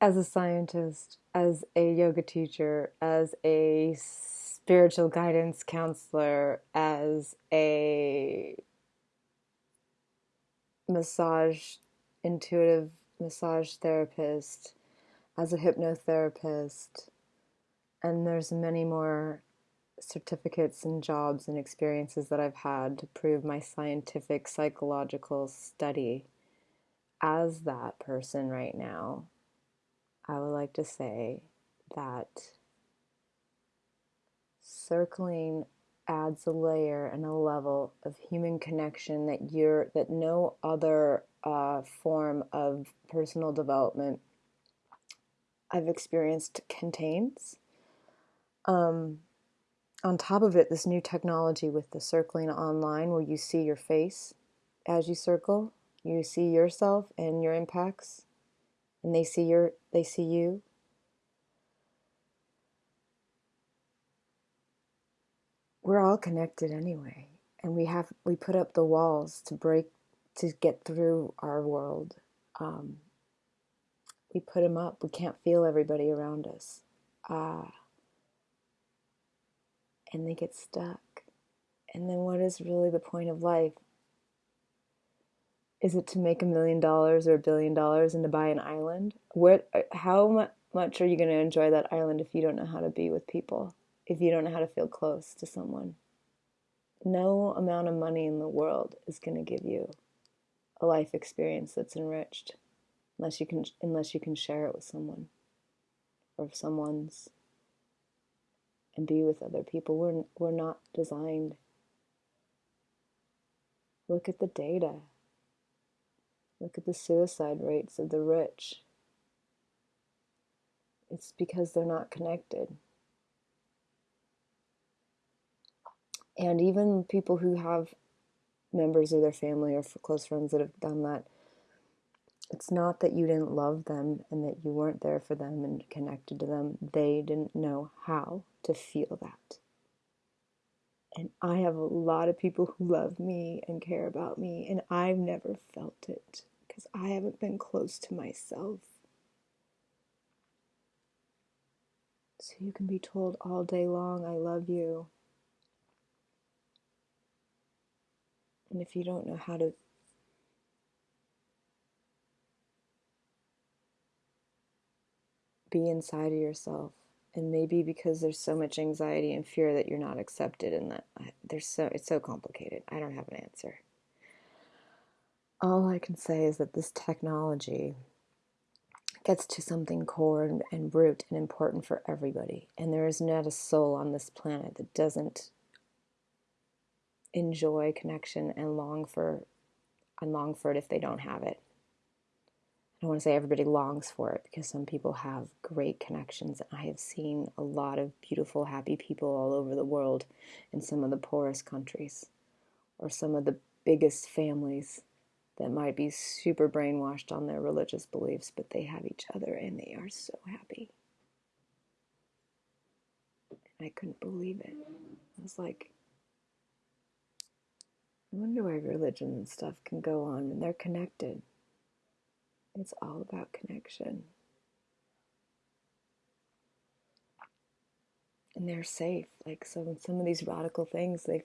as a scientist, as a yoga teacher, as a spiritual guidance counselor, as a massage, intuitive massage therapist, as a hypnotherapist, and there's many more certificates and jobs and experiences that I've had to prove my scientific psychological study as that person right now I would like to say that circling adds a layer and a level of human connection that you're that no other uh, form of personal development I've experienced contains. Um, on top of it, this new technology with the circling online, where you see your face as you circle, you see yourself and your impacts and they see your they see you? We're all connected anyway and we have we put up the walls to break to get through our world. Um, we put them up. We can't feel everybody around us. Uh, and they get stuck. And then what is really the point of life is it to make a million dollars or a billion dollars and to buy an island? What, how much are you going to enjoy that island if you don't know how to be with people? If you don't know how to feel close to someone? No amount of money in the world is going to give you a life experience that's enriched unless you can unless you can share it with someone or someone's and be with other people. We're we're not designed. Look at the data. Look at the suicide rates of the rich. It's because they're not connected. And even people who have members of their family or close friends that have done that, it's not that you didn't love them and that you weren't there for them and connected to them. They didn't know how to feel that. And I have a lot of people who love me and care about me, and I've never felt it because I haven't been close to myself. So you can be told all day long, I love you. And if you don't know how to be inside of yourself, and maybe because there's so much anxiety and fear that you're not accepted and that there's so it's so complicated. I don't have an answer. All I can say is that this technology gets to something core and, and root and important for everybody. And there is not a soul on this planet that doesn't enjoy connection and long for and long for it if they don't have it. I don't want to say everybody longs for it because some people have great connections. I have seen a lot of beautiful, happy people all over the world in some of the poorest countries or some of the biggest families that might be super brainwashed on their religious beliefs, but they have each other and they are so happy. And I couldn't believe it. I was like, I wonder why religion and stuff can go on and they're connected. It's all about connection. And they're safe. Like so some of these radical things, they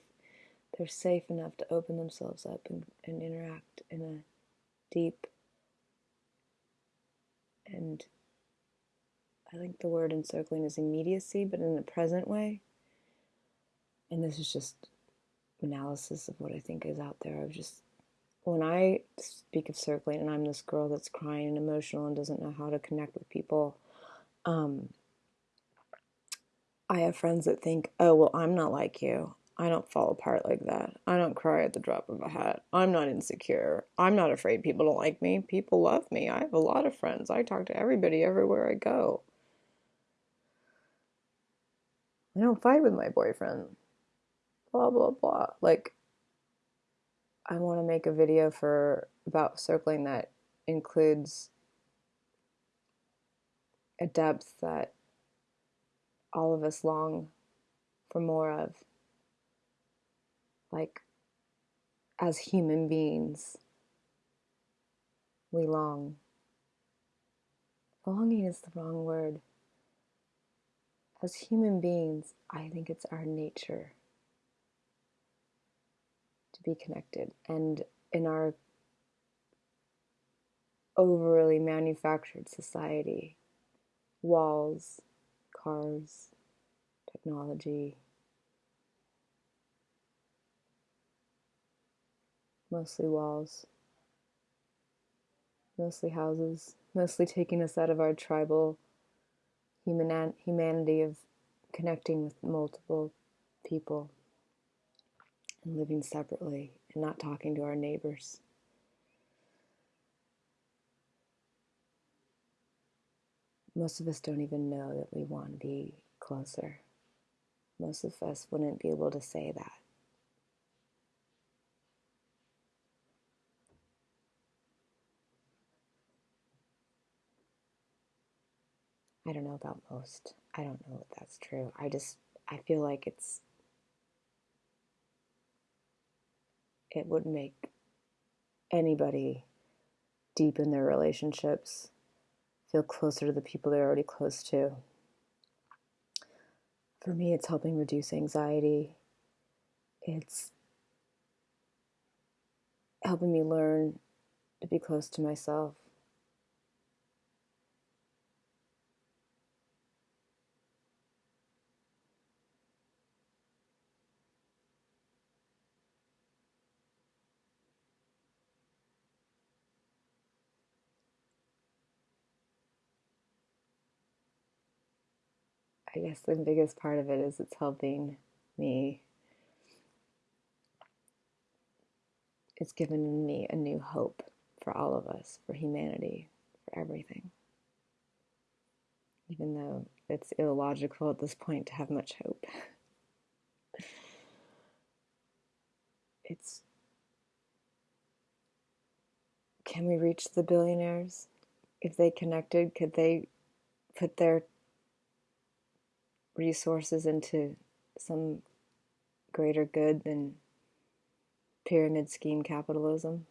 they're safe enough to open themselves up and, and interact in a deep and I think the word encircling is immediacy, but in a present way. And this is just analysis of what I think is out there. I've just when I speak of circling and I'm this girl that's crying and emotional and doesn't know how to connect with people, um, I have friends that think, oh, well, I'm not like you. I don't fall apart like that. I don't cry at the drop of a hat. I'm not insecure. I'm not afraid people don't like me. People love me. I have a lot of friends. I talk to everybody everywhere I go. I don't fight with my boyfriend. Blah, blah, blah. Like, I want to make a video for about circling that includes a depth that all of us long for more of like as human beings, we long longing is the wrong word. As human beings, I think it's our nature to be connected. And in our overly manufactured society, walls, cars, technology, mostly walls, mostly houses, mostly taking us out of our tribal human humanity of connecting with multiple people and living separately and not talking to our neighbors. Most of us don't even know that we want to be closer. Most of us wouldn't be able to say that. I don't know about most. I don't know if that's true. I just, I feel like it's, it would make anybody deepen their relationships, feel closer to the people they're already close to. For me, it's helping reduce anxiety. It's helping me learn to be close to myself. I guess the biggest part of it is it's helping me. It's given me a new hope for all of us, for humanity, for everything. Even though it's illogical at this point to have much hope. it's can we reach the billionaires? If they connected, could they put their resources into some greater good than pyramid scheme capitalism.